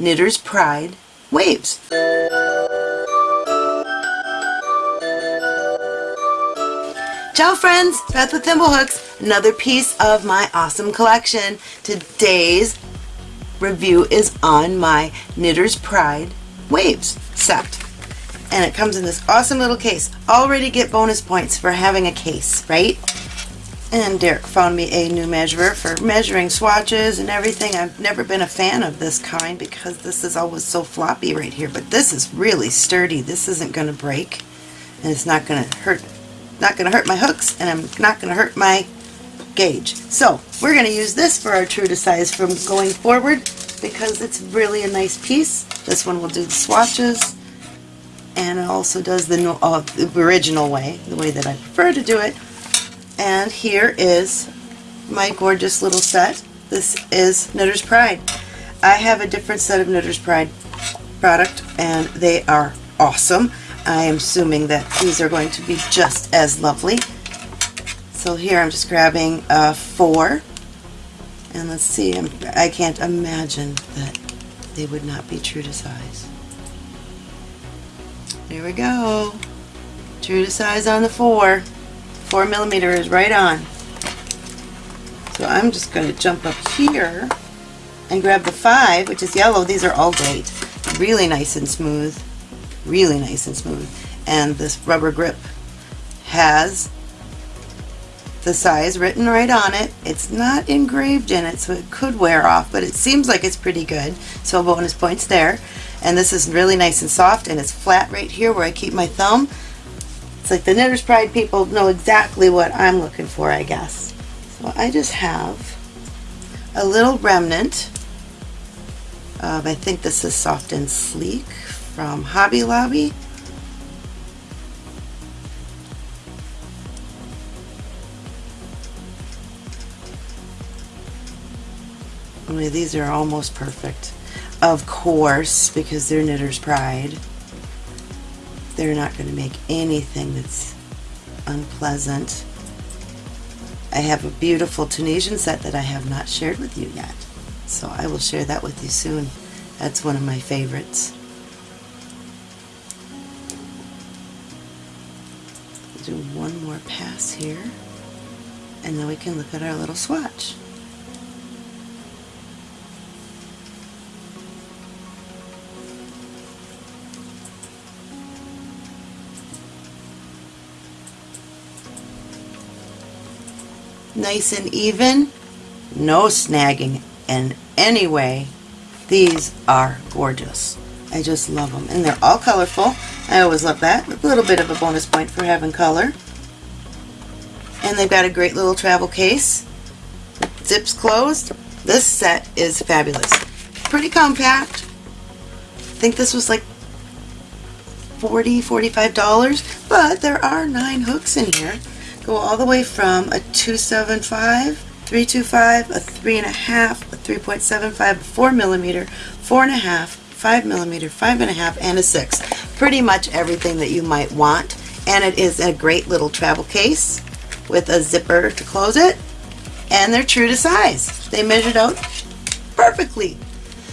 Knitter's Pride Waves. Ciao friends, Beth with Thimblehooks, another piece of my awesome collection. Today's review is on my Knitter's Pride Waves set. And it comes in this awesome little case. Already get bonus points for having a case, right? And Derek found me a new measurer for measuring swatches and everything. I've never been a fan of this kind because this is always so floppy right here. But this is really sturdy. This isn't going to break. And it's not going to hurt not going to hurt my hooks and I'm not going to hurt my gauge. So we're going to use this for our true to size from going forward because it's really a nice piece. This one will do the swatches and it also does the, uh, the original way, the way that I prefer to do it. And here is my gorgeous little set. This is Knitter's Pride. I have a different set of Knitter's Pride product and they are awesome. I am assuming that these are going to be just as lovely. So here I'm just grabbing four. And let's see, I'm, I can't imagine that they would not be true to size. There we go. True to size on the four. Four millimeter is right on. So I'm just going to jump up here and grab the five, which is yellow. These are all great. Really nice and smooth really nice and smooth. And this rubber grip has the size written right on it. It's not engraved in it, so it could wear off, but it seems like it's pretty good. So bonus points there. And this is really nice and soft, and it's flat right here where I keep my thumb. It's like the Knitter's Pride people know exactly what I'm looking for, I guess. So I just have a little remnant of, I think this is Soft and Sleek from Hobby Lobby. Only these are almost perfect. Of course, because they're Knitter's Pride, they're not going to make anything that's unpleasant. I have a beautiful Tunisian set that I have not shared with you yet. So I will share that with you soon. That's one of my favorites. do one more pass here and then we can look at our little swatch. Nice and even, no snagging in any way. These are gorgeous. I just love them. And they're all colorful. I always love that. A little bit of a bonus point for having color. And they've got a great little travel case. Zips closed. This set is fabulous. Pretty compact. I think this was like 40 $45, but there are nine hooks in here. Go all the way from a 275, 325, a 3.5, a 3.75, a 4 millimeter, 4.5, 5 millimeter, 5.5, and a 6. Pretty much everything that you might want. And it is a great little travel case with a zipper to close it. And they're true to size. They measured out perfectly.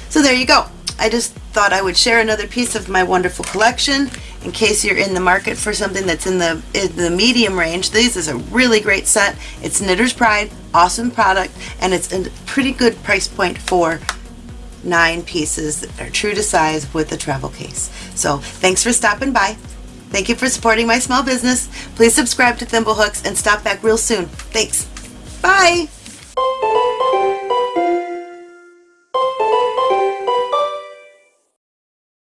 So there you go. I just thought I would share another piece of my wonderful collection in case you're in the market for something that's in the in the medium range. This is a really great set. It's Knitter's Pride, awesome product, and it's a pretty good price point for nine pieces that are true to size with a travel case. So thanks for stopping by. Thank you for supporting my small business. Please subscribe to Thimblehooks and stop back real soon. Thanks. Bye.